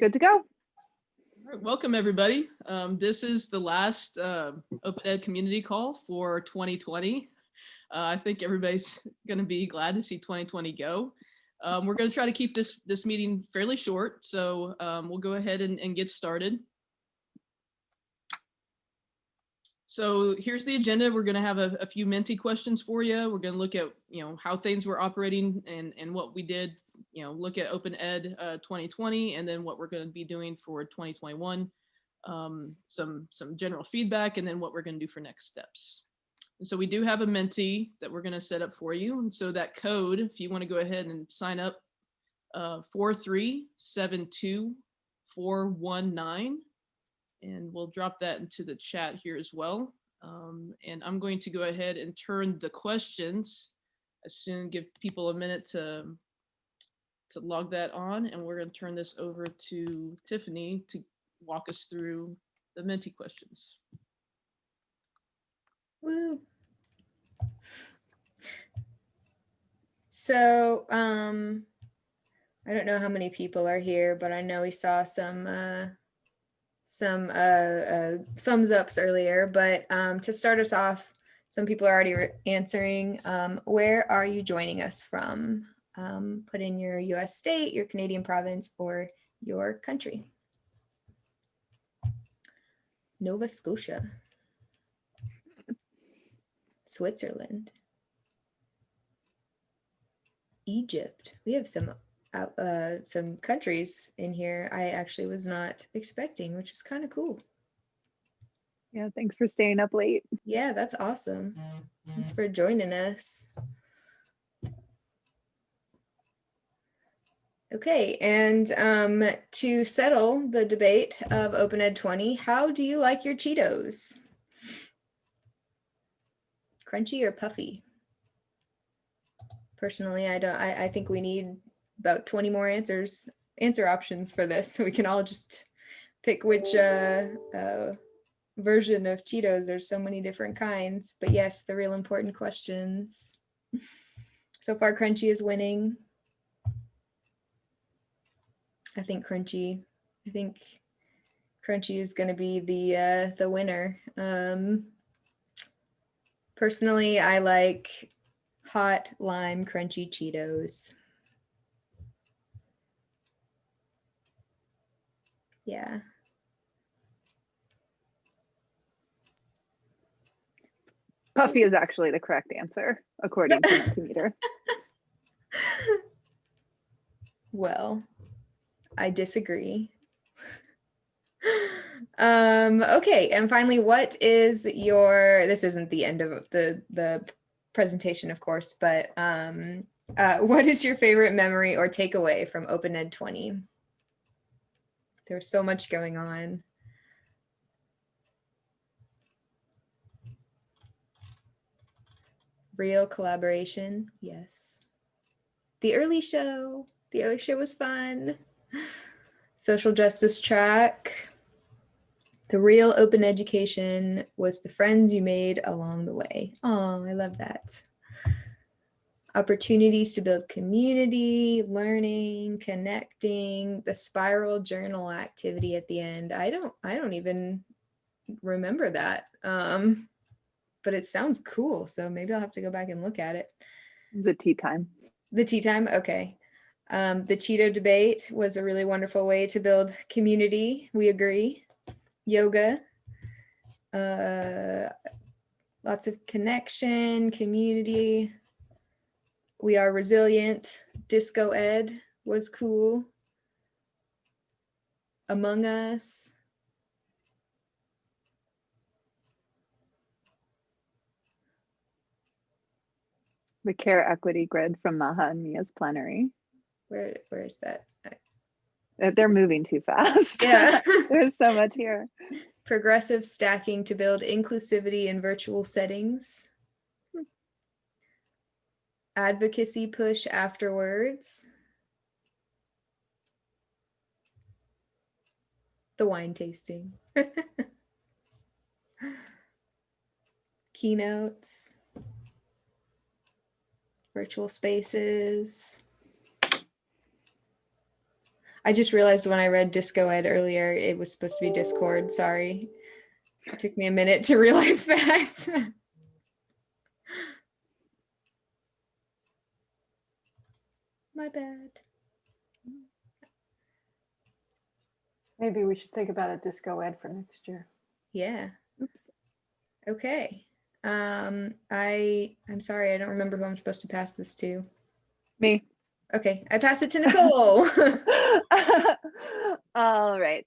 Good to go. Welcome everybody. Um, this is the last uh, Open Ed community call for 2020. Uh, I think everybody's going to be glad to see 2020 go. Um, we're going to try to keep this this meeting fairly short, so um, we'll go ahead and, and get started. So here's the agenda. We're going to have a, a few Menti questions for you. We're going to look at you know how things were operating and and what we did you know, look at Open Ed uh, 2020 and then what we're going to be doing for 2021, um, some, some general feedback, and then what we're going to do for next steps. And so we do have a Menti that we're going to set up for you. And so that code, if you want to go ahead and sign up, uh, 4372419, and we'll drop that into the chat here as well. Um, and I'm going to go ahead and turn the questions as soon, give people a minute to to log that on and we're going to turn this over to Tiffany to walk us through the Menti questions. Woo. So, um, I don't know how many people are here, but I know we saw some uh, some uh, uh, thumbs ups earlier. But um, to start us off, some people are already answering. Um, where are you joining us from? Um, put in your US state, your Canadian province, or your country. Nova Scotia, Switzerland, Egypt. We have some uh, some countries in here I actually was not expecting, which is kind of cool. Yeah, thanks for staying up late. Yeah, that's awesome. Thanks for joining us. Okay, and um, to settle the debate of Open Ed 20, how do you like your Cheetos? Crunchy or puffy? Personally, I don't. I, I think we need about 20 more answers, answer options for this, so we can all just pick which uh, uh, version of Cheetos. There's so many different kinds, but yes, the real important questions. So far, Crunchy is winning. I think Crunchy. I think Crunchy is going to be the uh, the winner. Um, personally, I like hot lime crunchy Cheetos. Yeah. Puffy is actually the correct answer, according to Mentimeter. well, I disagree. um, okay, and finally, what is your, this isn't the end of the, the presentation, of course, but um, uh, what is your favorite memory or takeaway from Open Ed 20? There's so much going on. Real collaboration, yes. The early show, the early show was fun. Social justice track. The real open education was the friends you made along the way. Oh, I love that. Opportunities to build community, learning, connecting, the spiral journal activity at the end. I don't, I don't even remember that. Um, but it sounds cool. So maybe I'll have to go back and look at it. The tea time. The tea time. Okay. Um, the Cheeto debate was a really wonderful way to build community. We agree. Yoga, uh, lots of connection, community. We are resilient. Disco Ed was cool. Among Us. The care equity grid from Maha and Mia's plenary. Where where is that? Uh, they're moving too fast. Yeah. There's so much here. Progressive stacking to build inclusivity in virtual settings. Hmm. Advocacy push afterwards. The wine tasting. Keynotes. Virtual spaces. I just realized when I read Disco Ed earlier, it was supposed to be Discord. Sorry. It took me a minute to realize that. My bad. Maybe we should think about a disco ed for next year. Yeah. Okay. Um, I I'm sorry, I don't remember who I'm supposed to pass this to. Me. Okay, I pass it to Nicole. All right.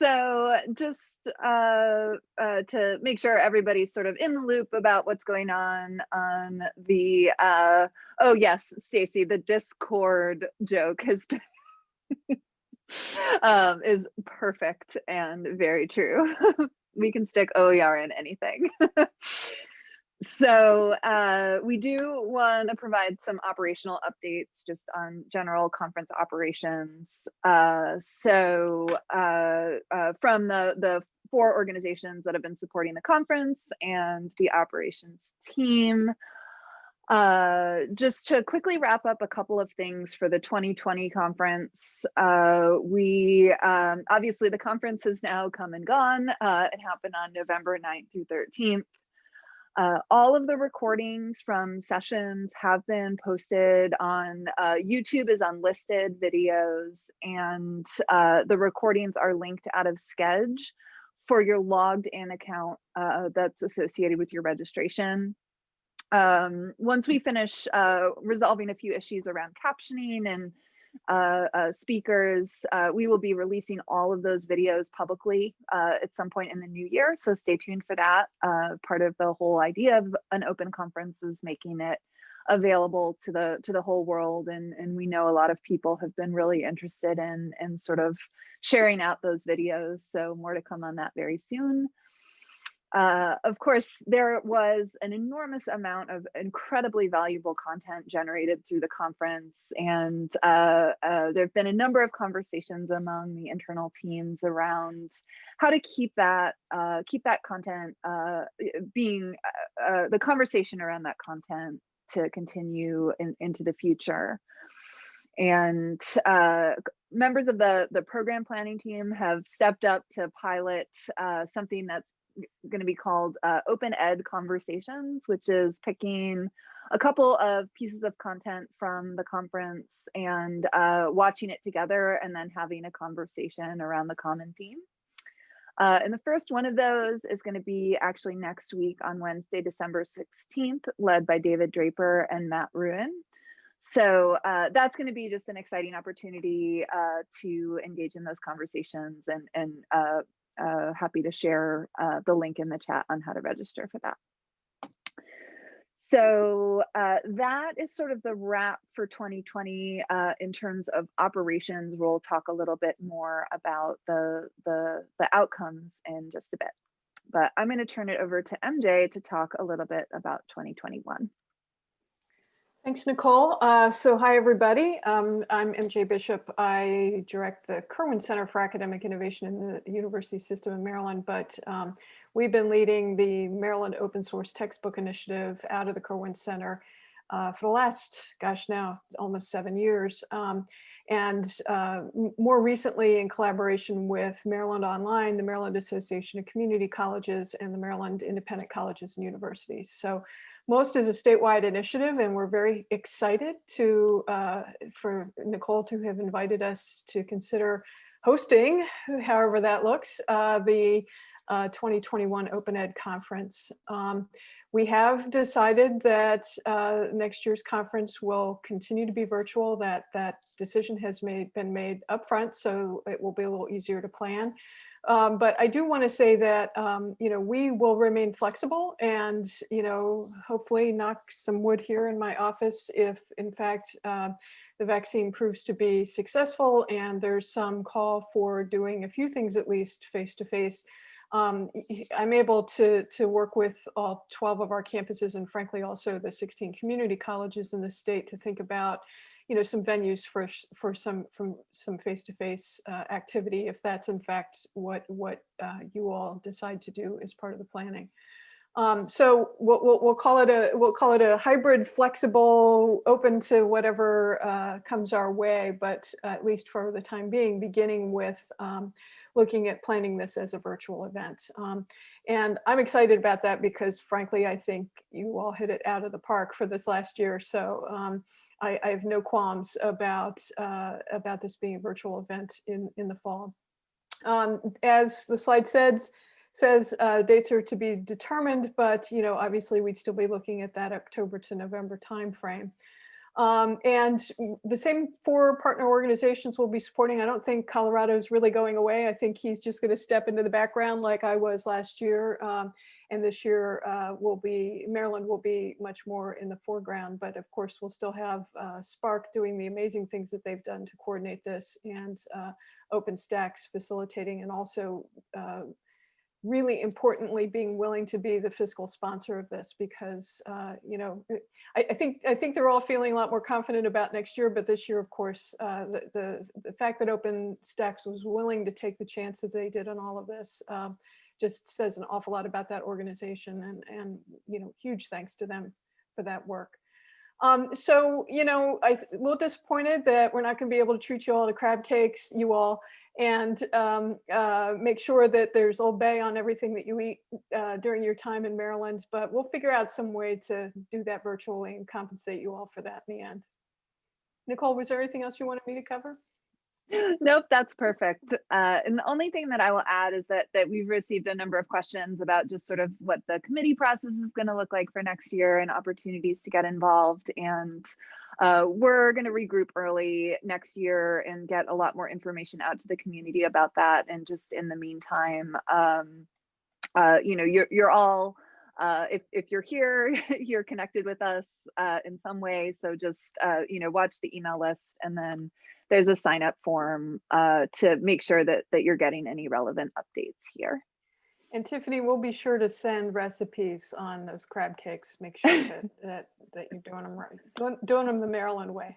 So just uh, uh, to make sure everybody's sort of in the loop about what's going on on the, uh, oh yes, Stacy, the Discord joke has been, um, is perfect and very true. we can stick OER in anything. So uh, we do want to provide some operational updates just on general conference operations. Uh, so uh, uh, from the, the four organizations that have been supporting the conference and the operations team, uh, just to quickly wrap up a couple of things for the 2020 conference. Uh, we, um, obviously the conference has now come and gone. It happened on November 9th through 13th. Uh, all of the recordings from sessions have been posted on uh, YouTube as unlisted videos and uh, the recordings are linked out of Skedge for your logged in account uh, that's associated with your registration. Um, once we finish uh, resolving a few issues around captioning and uh, uh, speakers. Uh, we will be releasing all of those videos publicly uh, at some point in the new year, so stay tuned for that. Uh, part of the whole idea of an open conference is making it available to the to the whole world, and and we know a lot of people have been really interested in in sort of sharing out those videos. So more to come on that very soon. Uh, of course, there was an enormous amount of incredibly valuable content generated through the conference, and uh, uh, there have been a number of conversations among the internal teams around how to keep that uh, keep that content uh, being the conversation around that content to continue in, into the future. And members of the the program planning team have stepped up to pilot something that's going to be called uh, Open Ed Conversations, which is picking a couple of pieces of content from the conference and uh, watching it together and then having a conversation around the common theme. Uh, and the first one of those is going to be actually next week on Wednesday, December 16th, led by David Draper and Matt Ruen. So uh, that's going to be just an exciting opportunity uh, to engage in those conversations and, and uh, happy to share uh, the link in the chat on how to register for that. So uh, that is sort of the wrap for 2020 uh, in terms of operations. We'll talk a little bit more about the, the, the outcomes in just a bit. But I'm going to turn it over to MJ to talk a little bit about 2021. Thanks, Nicole. Uh, so hi, everybody. Um, I'm MJ Bishop. I direct the Kirwan Center for Academic Innovation in the University System in Maryland, but um, we've been leading the Maryland Open Source Textbook Initiative out of the Kirwan Center uh, for the last, gosh, now almost seven years. Um, and uh, more recently in collaboration with Maryland Online, the Maryland Association of Community Colleges, and the Maryland Independent Colleges and Universities. So most is a statewide initiative and we're very excited to uh, for Nicole to have invited us to consider hosting, however that looks, uh, the uh, 2021 Open Ed Conference. Um, we have decided that uh, next year's conference will continue to be virtual, that that decision has made been made upfront, so it will be a little easier to plan. Um, but I do want to say that, um, you know, we will remain flexible and, you know, hopefully knock some wood here in my office if, in fact, uh, the vaccine proves to be successful and there's some call for doing a few things at least face-to-face. Um, I'm able to, to work with all 12 of our campuses and frankly also the 16 community colleges in the state to think about you know, some venues for for some from some face-to-face -face, uh, activity, if that's in fact what what uh, you all decide to do as part of the planning. Um, so we'll, we'll, we'll call it a we'll call it a hybrid, flexible, open to whatever uh, comes our way. But at least for the time being, beginning with um, looking at planning this as a virtual event. Um, and I'm excited about that because frankly, I think you all hit it out of the park for this last year. So um, I, I, have no qualms about uh, about this being a virtual event in in the fall. Um, as the slide says says uh, dates are to be determined, but you know, obviously we'd still be looking at that October to November timeframe. Um, and the same four partner organizations will be supporting. I don't think Colorado is really going away. I think he's just going to step into the background like I was last year. Um, and this year uh, will be, Maryland will be much more in the foreground. But of course, we'll still have uh, SPARC doing the amazing things that they've done to coordinate this and uh, OpenStax facilitating and also uh, really importantly being willing to be the fiscal sponsor of this because uh, you know I, I, think I think they're all feeling a lot more confident about next year but this year of course uh, the, the, the fact that OpenStax was willing to take the chance that they did on all of this um, just says an awful lot about that organization and and you know huge thanks to them for that work. Um, so, you know, I'm a little disappointed that we're not going to be able to treat you all to crab cakes, you all, and um, uh, make sure that there's Old Bay on everything that you eat uh, during your time in Maryland. But we'll figure out some way to do that virtually and compensate you all for that in the end. Nicole, was there anything else you wanted me to cover? Nope, that's perfect. Uh, and the only thing that I will add is that that we've received a number of questions about just sort of what the committee process is going to look like for next year and opportunities to get involved. And uh, we're going to regroup early next year and get a lot more information out to the community about that. And just in the meantime, um, uh, you know, you're you're all. Uh, if, if you're here, you're connected with us uh, in some way. So just, uh, you know, watch the email list and then there's a sign up form uh, to make sure that, that you're getting any relevant updates here. And Tiffany, we'll be sure to send recipes on those crab cakes. Make sure that that, that you're doing them right, doing, doing them the Maryland way.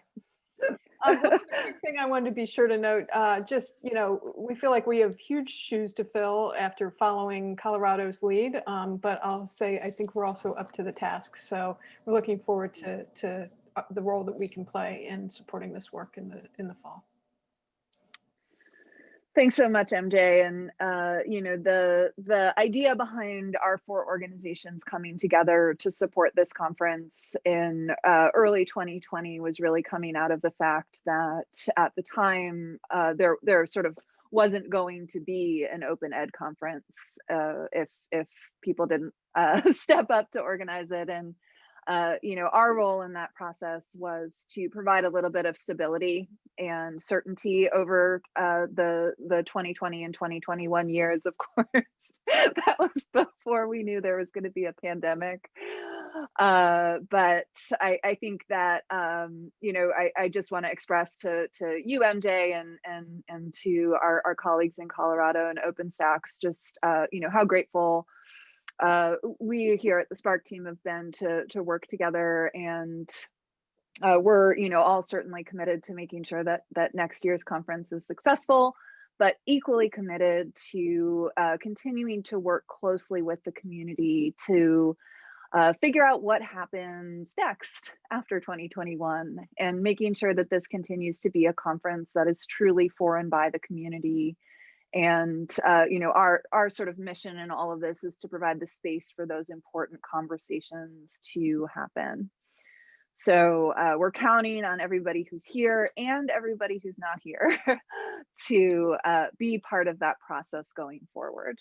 Um, thing I wanted to be sure to note, uh, just, you know, we feel like we have huge shoes to fill after following Colorado's lead, um, but I'll say I think we're also up to the task. So we're looking forward to, to uh, the role that we can play in supporting this work in the in the fall. Thanks so much, MJ. And uh, you know the the idea behind our four organizations coming together to support this conference in uh, early 2020 was really coming out of the fact that at the time uh, there there sort of wasn't going to be an open ed conference uh, if if people didn't uh, step up to organize it and uh, you know, our role in that process was to provide a little bit of stability and certainty over uh, the the 2020 and 2021 years. Of course, that was before we knew there was going to be a pandemic. Uh, but I, I think that um, you know I, I just want to express to to you MJ and and and to our, our colleagues in Colorado and OpenStax just uh, you know how grateful uh, we here at the SPARC team have been to to work together and uh, we're you know all certainly committed to making sure that that next year's conference is successful but equally committed to uh, continuing to work closely with the community to uh, figure out what happens next after 2021 and making sure that this continues to be a conference that is truly for and by the community and uh, you know our our sort of mission in all of this is to provide the space for those important conversations to happen. So uh, we're counting on everybody who's here and everybody who's not here to uh, be part of that process going forward.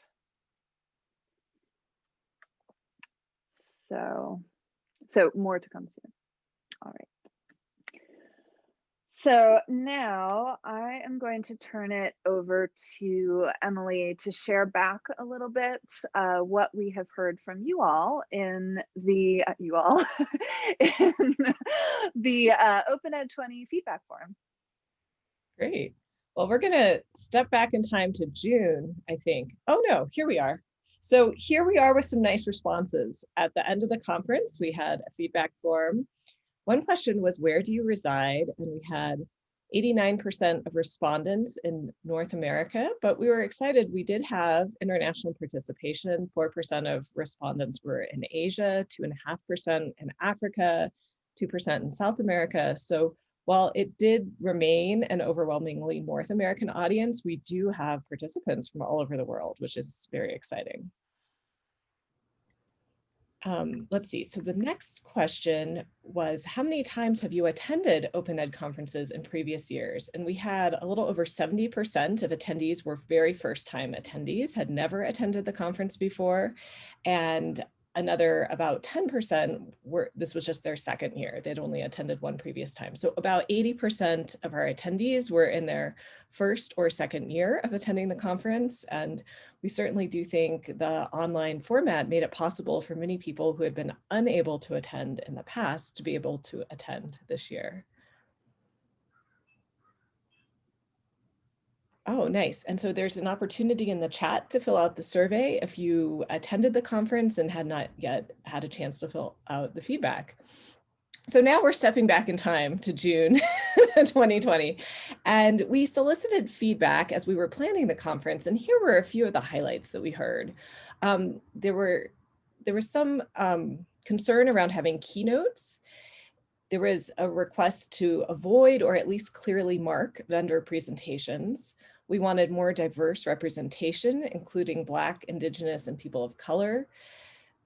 So so more to come soon. All right so now I am going to turn it over to Emily to share back a little bit uh, what we have heard from you all in the uh, you all in the uh, Open Ed 20 feedback form. Great. Well, we're going to step back in time to June, I think. Oh no, here we are. So here we are with some nice responses. At the end of the conference, we had a feedback form one question was, where do you reside? And we had 89% of respondents in North America, but we were excited. We did have international participation. 4% of respondents were in Asia, 2.5% in Africa, 2% in South America. So while it did remain an overwhelmingly North American audience, we do have participants from all over the world, which is very exciting. Um, let's see, so the next question was, how many times have you attended Open Ed conferences in previous years? And we had a little over 70% of attendees were very first time attendees, had never attended the conference before. And another about 10% were, this was just their second year. They'd only attended one previous time. So about 80% of our attendees were in their first or second year of attending the conference. And we certainly do think the online format made it possible for many people who had been unable to attend in the past to be able to attend this year. Oh, nice. And so there's an opportunity in the chat to fill out the survey if you attended the conference and had not yet had a chance to fill out the feedback. So now we're stepping back in time to June 2020, and we solicited feedback as we were planning the conference, and here were a few of the highlights that we heard. Um, there were there was some um, concern around having keynotes. There was a request to avoid or at least clearly mark vendor presentations. We wanted more diverse representation, including Black, Indigenous, and people of color.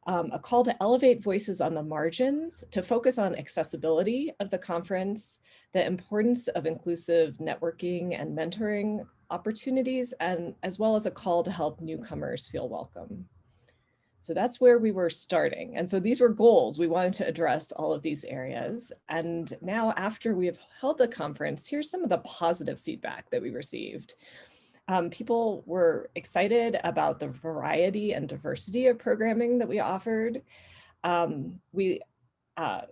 Um, a call to elevate voices on the margins, to focus on accessibility of the conference, the importance of inclusive networking and mentoring opportunities, and as well as a call to help newcomers feel welcome. So that's where we were starting. And so these were goals. We wanted to address all of these areas. And now after we have held the conference, here's some of the positive feedback that we received. Um, people were excited about the variety and diversity of programming that we offered. Um, we uh,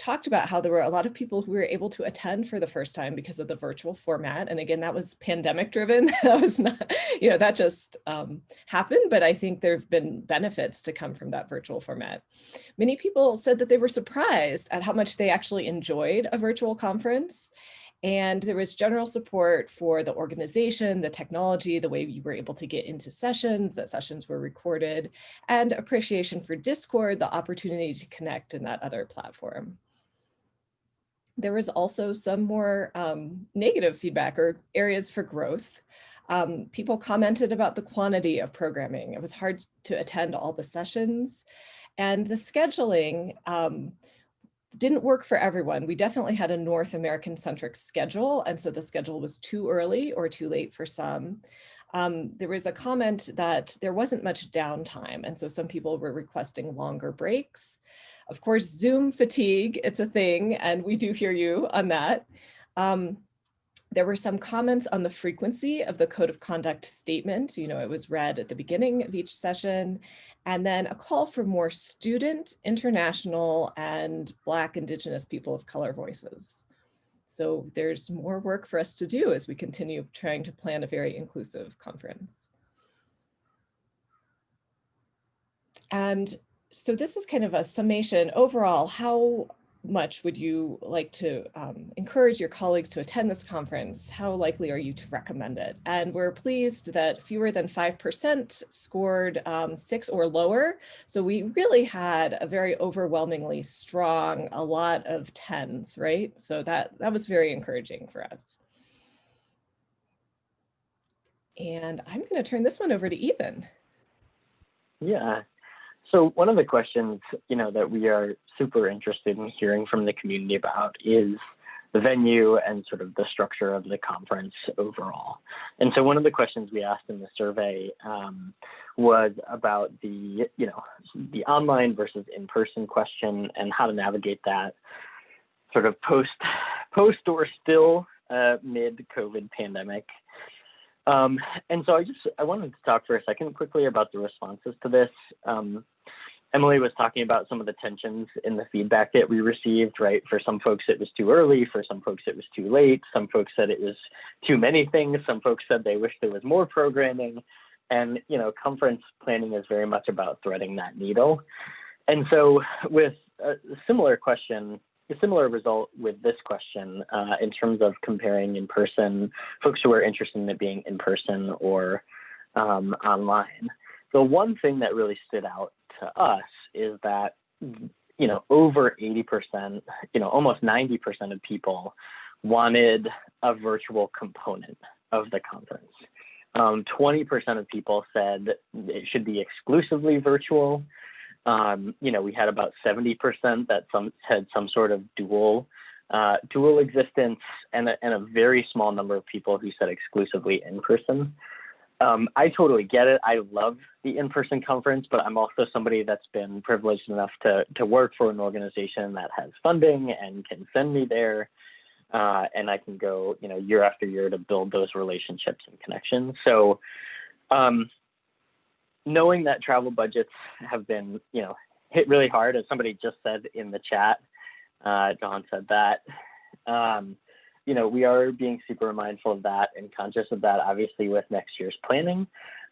talked about how there were a lot of people who were able to attend for the first time because of the virtual format. And again, that was pandemic driven. that was not, you know, that just um, happened, but I think there've been benefits to come from that virtual format. Many people said that they were surprised at how much they actually enjoyed a virtual conference. And there was general support for the organization, the technology, the way you were able to get into sessions, that sessions were recorded, and appreciation for Discord, the opportunity to connect in that other platform there was also some more um, negative feedback or areas for growth. Um, people commented about the quantity of programming. It was hard to attend all the sessions and the scheduling um, didn't work for everyone. We definitely had a North American centric schedule. And so the schedule was too early or too late for some. Um, there was a comment that there wasn't much downtime. And so some people were requesting longer breaks. Of course, Zoom fatigue, it's a thing, and we do hear you on that. Um, there were some comments on the frequency of the code of conduct statement. You know, it was read at the beginning of each session, and then a call for more student, international, and Black, Indigenous people of color voices. So there's more work for us to do as we continue trying to plan a very inclusive conference. And so this is kind of a summation overall, how much would you like to um, encourage your colleagues to attend this conference? How likely are you to recommend it? And we're pleased that fewer than 5% scored um, six or lower. So we really had a very overwhelmingly strong, a lot of tens, right? So that, that was very encouraging for us. And I'm gonna turn this one over to Ethan. Yeah, so one of the questions, you know, that we are super interested in hearing from the community about is the venue and sort of the structure of the conference overall. And so one of the questions we asked in the survey um, was about the, you know, the online versus in-person question and how to navigate that sort of post, post or still uh, mid COVID pandemic. Um, and so I just I wanted to talk for a second quickly about the responses to this. Um, Emily was talking about some of the tensions in the feedback that we received, right? For some folks, it was too early. For some folks, it was too late. Some folks said it was too many things. Some folks said they wish there was more programming. And, you know, conference planning is very much about threading that needle. And so with a similar question, a similar result with this question uh, in terms of comparing in person, folks who are interested in it being in person or um, online. The one thing that really stood out to us is that, you know, over 80%, you know, almost 90% of people wanted a virtual component of the conference. Um, 20% of people said it should be exclusively virtual. Um, you know, we had about 70% that some had some sort of dual uh, dual existence, and a, and a very small number of people who said exclusively in person. Um, I totally get it. I love the in-person conference, but I'm also somebody that's been privileged enough to to work for an organization that has funding and can send me there uh, and I can go, you know, year after year to build those relationships and connections. So, um, knowing that travel budgets have been, you know, hit really hard, as somebody just said in the chat, uh, Don said that. Um, you know, we are being super mindful of that and conscious of that, obviously, with next year's planning.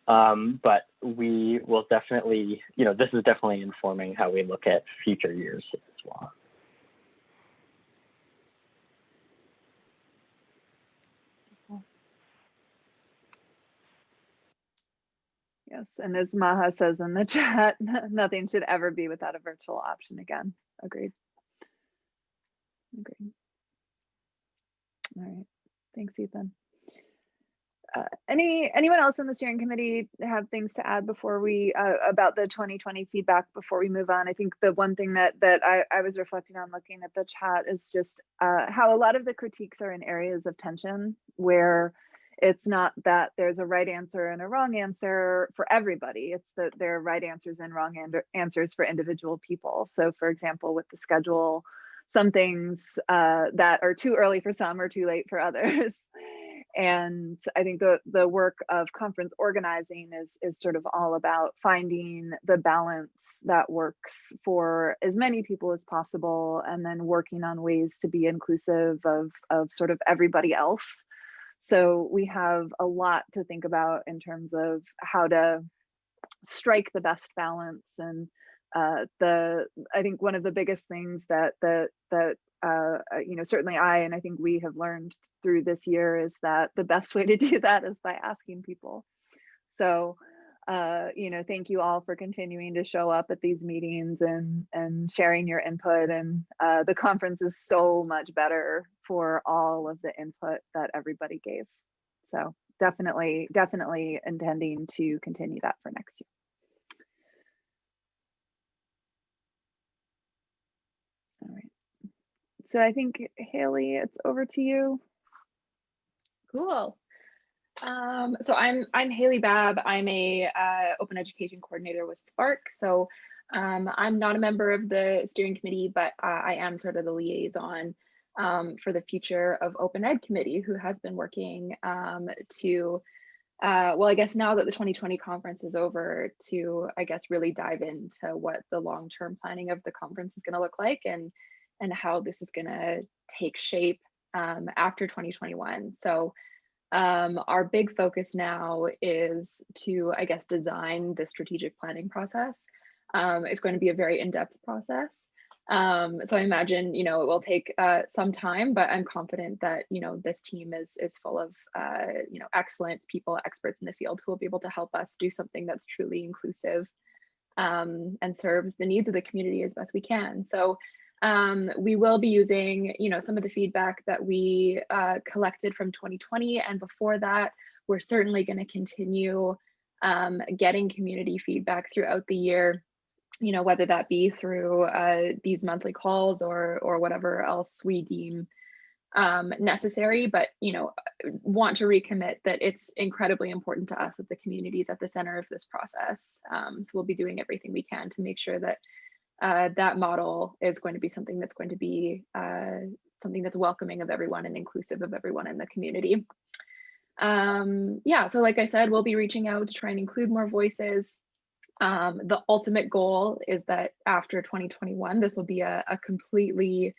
Um, but we will definitely, you know, this is definitely informing how we look at future years as well. Yes, and as Maha says in the chat, nothing should ever be without a virtual option again. Agreed. Agreed. All right, thanks, Ethan. Uh, any anyone else in the steering committee have things to add before we uh, about the 2020 feedback before we move on? I think the one thing that that I, I was reflecting on looking at the chat is just uh, how a lot of the critiques are in areas of tension where it's not that there's a right answer and a wrong answer for everybody. It's that there are right answers and wrong answers for individual people. So for example, with the schedule, some things uh, that are too early for some or too late for others. and I think the, the work of conference organizing is, is sort of all about finding the balance that works for as many people as possible and then working on ways to be inclusive of, of sort of everybody else so we have a lot to think about in terms of how to strike the best balance and uh, the I think one of the biggest things that that that uh, you know certainly I and I think we have learned through this year is that the best way to do that is by asking people. So uh, you know, thank you all for continuing to show up at these meetings and and sharing your input. And uh, the conference is so much better for all of the input that everybody gave. So definitely, definitely intending to continue that for next year. All right. So I think Hailey, it's over to you. Cool. Um, so I'm I'm Hailey Babb. I'm a uh, open education coordinator with SPARC. So um, I'm not a member of the steering committee, but uh, I am sort of the liaison um, for the future of Open Ed Committee, who has been working um, to, uh, well, I guess now that the 2020 conference is over, to I guess really dive into what the long-term planning of the conference is going to look like and and how this is going to take shape um, after 2021. So um, our big focus now is to, I guess, design the strategic planning process. Um, it's going to be a very in-depth process. Um, so I imagine, you know, it will take uh, some time, but I'm confident that, you know, this team is is full of, uh, you know, excellent people, experts in the field who will be able to help us do something that's truly inclusive um, and serves the needs of the community as best we can. So um, we will be using, you know, some of the feedback that we uh, collected from 2020 and before that, we're certainly going to continue um, getting community feedback throughout the year, you know, whether that be through uh, these monthly calls or or whatever else we deem um, necessary, but you know, want to recommit that it's incredibly important to us that the community is at the center of this process. Um, so we'll be doing everything we can to make sure that uh, that model is going to be something that's going to be uh, something that's welcoming of everyone and inclusive of everyone in the community. Um, yeah, so like I said, we'll be reaching out to try and include more voices. Um, the ultimate goal is that after 2021, this will be a, a completely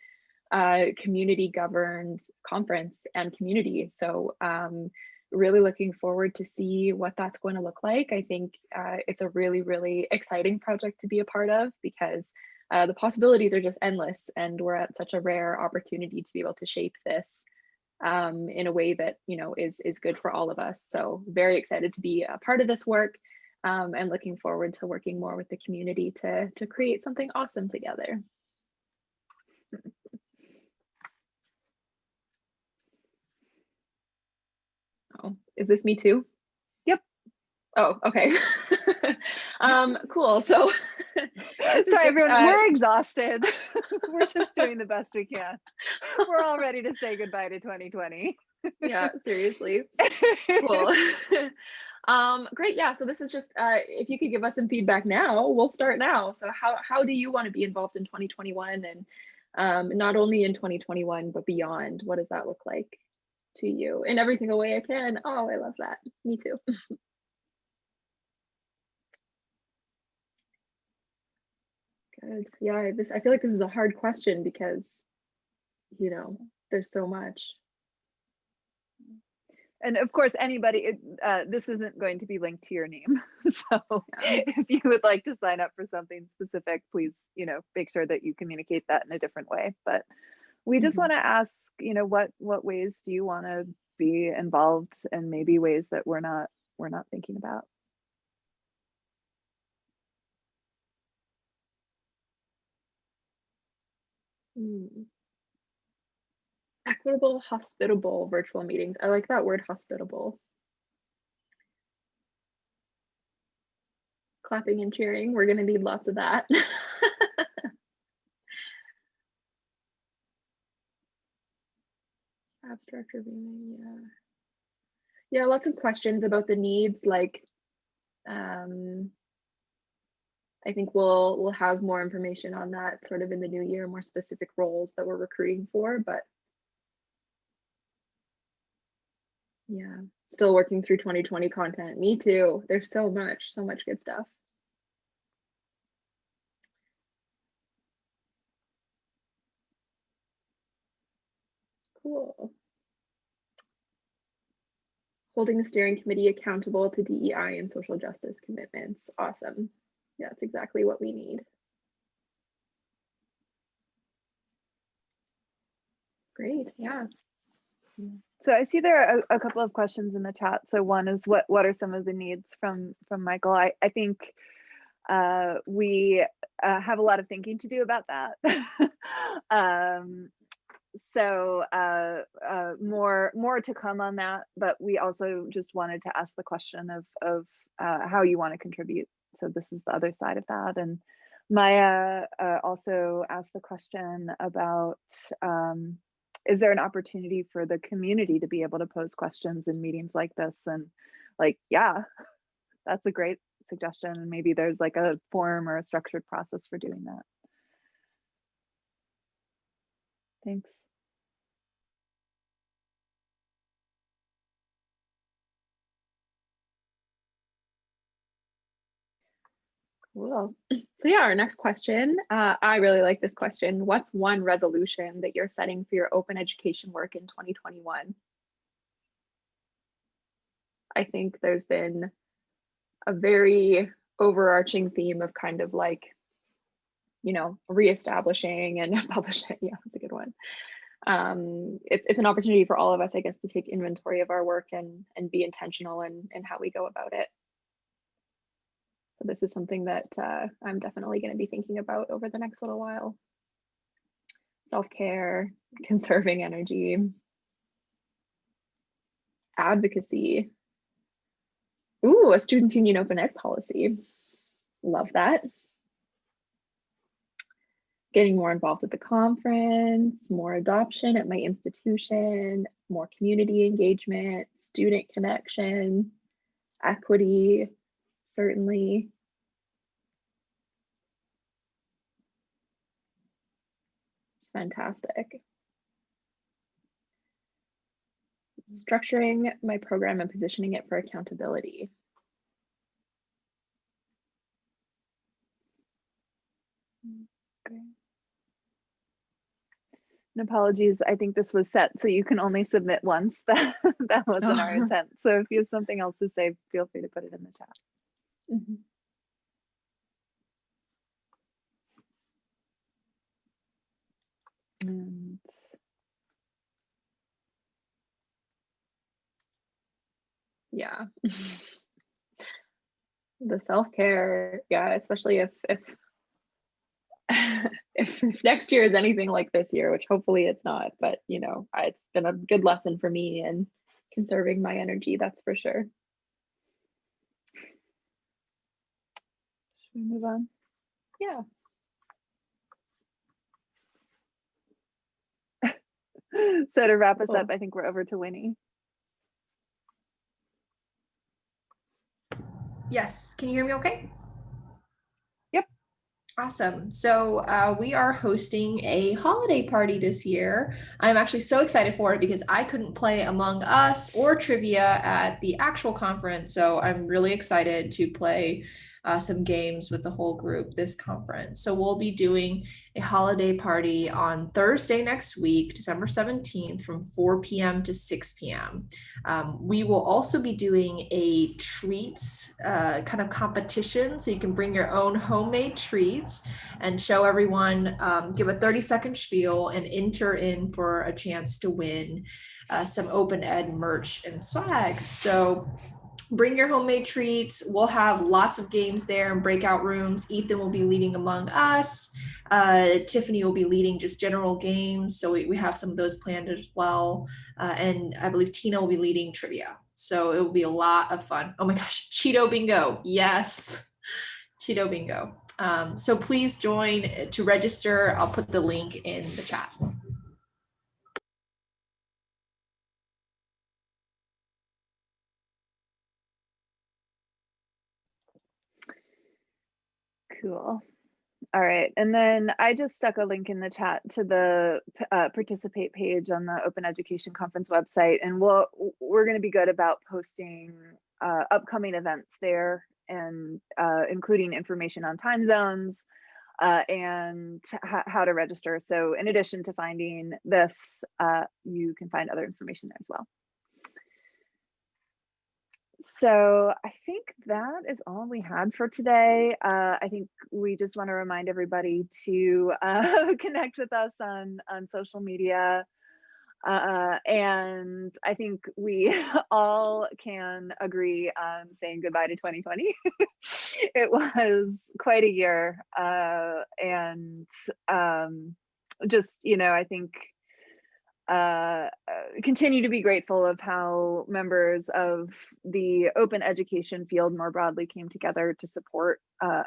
uh, community governed conference and community. So um, really looking forward to see what that's going to look like. I think uh, it's a really, really exciting project to be a part of because uh, the possibilities are just endless and we're at such a rare opportunity to be able to shape this um, in a way that you know is is good for all of us so very excited to be a part of this work um, and looking forward to working more with the community to to create something awesome together oh is this me too? Yep. oh okay. Um cool. So is just, Sorry, everyone, uh, we're exhausted. we're just doing the best we can. We're all ready to say goodbye to 2020. yeah seriously. Cool. Um great. Yeah so this is just uh if you could give us some feedback now we'll start now. So how how do you want to be involved in 2021 and um not only in 2021 but beyond? What does that look like to you in every single way i can. Oh i love that. Me too. Good. Yeah this i feel like this is a hard question because you know there's so much. And of course, anybody, it- uh, this isn't going to be linked to your name. So if you would like to sign up for something specific, please, you know, make sure that you communicate that in a different way. But we just Mhm. want to ask, you know, what what ways do you want to be involved and maybe ways that we're not we're not thinking about. Hmm. Equitable, hospitable virtual meetings. I like that word hospitable. Clapping and cheering. We're going to need lots of that. Abstract reviewing, yeah. Yeah, lots of questions about the needs like um I think we'll we'll have more information on that sort of in the new year, more specific roles that we're recruiting for, but yeah, still working through 2020 content. Me too. There's so much, so much good stuff. Cool. Holding the steering committee accountable to DEI and social justice commitments. Awesome. Yeah, That's exactly what we need. Great, yeah. So I see there are a, a couple of questions in the chat. So one is what what are some of the needs from from Michael? I I think uh, we uh, have a lot of thinking to do about that. um, so uh, uh, more more to come on that. But we also just wanted to ask the question of of uh, how you want to contribute. So this is the other side of that. And Maya uh, also asked the question about. Um, is there an opportunity for the community to be able to pose questions in meetings like this and like yeah that's a great suggestion and maybe there's like a form or a structured process for doing that thanks Cool. So yeah, our next question. Uh, I really like this question. What's one resolution that you're setting for your open education work in 2021? I think there's been a very overarching theme of kind of like, you know, reestablishing and publishing. Yeah, that's a good one. Um, it's it's an opportunity for all of us, I guess, to take inventory of our work and and be intentional in in how we go about it. So this is something that uh, I'm definitely going to be thinking about over the next little while. Self-care, conserving energy, advocacy. Ooh, a students union open ed policy. Love that. Getting more involved with the conference, more adoption at my institution, more community engagement, student connection, equity, certainly. It's fantastic. Structuring my program and positioning it for accountability. Great. And apologies, I think this was set so you can only submit once. That that wasn't our Oh. intent. So if you have something else to say, feel free to put it in the chat. Mhm. And Yeah. The self-care, yeah, especially if if if if next year is anything like this year, which hopefully it's not, but you know, it's been a good lesson for me in conserving my energy, that's for sure. We move on? Yeah. So to wrap us Cool. up, I think we're over to Winnie. Yes, can you hear me okay? Yep. Awesome. So uh, we are hosting a holiday party this year. I'm actually so excited for it because I couldn't play Among Us or trivia at the actual conference. So I'm really excited to play uh, some games with the whole group this conference. So we'll be doing a holiday party on Thursday next week, December 17th from 4 p.m. to 6 p.m. Um, we will also be doing a treats uh, kind of competition. So you can bring your own homemade treats and show everyone, um, give a 30 second spiel and enter in for a chance to win uh, some open ed merch and swag. So bring your homemade treats. We'll have lots of games there and breakout rooms. Ethan will be leading Among Us. Uh, Tiffany will be leading just general games. So we, we have some of those planned as well. Uh, and I believe Tina will be leading trivia. So it will be a lot of fun. Oh my gosh, Cheeto Bingo. Yes, Cheeto Bingo. Um, so please join to register. I'll put the link in the chat. Cool. All right, and then I just stuck a link in the chat to the uh, participate page on the Open Education Conference website, and we'll we're going to be good about posting uh, upcoming events there, and uh, including information on time zones uh, and how to register. So, in addition to finding this, uh, you can find other information there as well. So I think that is all we had for today. Uh, I think we just want to remind everybody to uh, connect with us on on social media. Uh, and I think we all can agree on saying goodbye to 2020. it was quite a year. Uh, and um, just, you know, I think uh, continue to be grateful of how members of the open education field more broadly came together to support uh,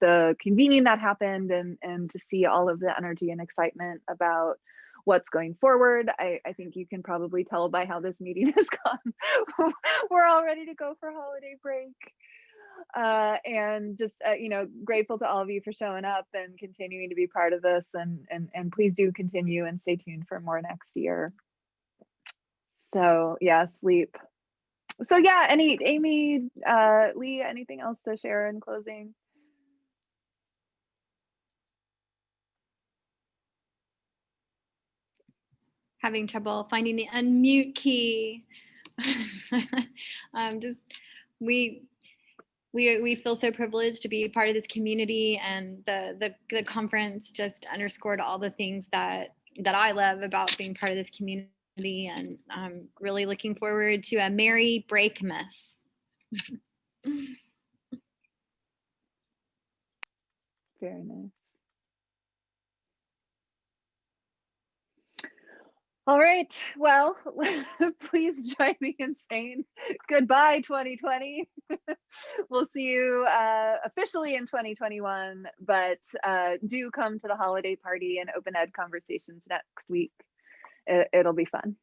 the convening that happened and, and to see all of the energy and excitement about what's going forward. I, I think you can probably tell by how this meeting has gone. We're all ready to go for holiday break uh, and just uh, you know grateful to all of you for showing up and continuing to be part of this and and and please do continue and stay tuned for more next year. So yeah sleep. So yeah any amy uh lee anything else to share in closing? Having trouble finding the unmute key. um, just we we we feel so privileged to be part of this community, and the the the conference just underscored all the things that that I love about being part of this community, and I'm really looking forward to a merry break breakmas. very nice all right well please join me in saying goodbye 2020 we'll see you uh, officially in 2021 but uh, do come to the holiday party and open ed conversations next week. It, it'll be fun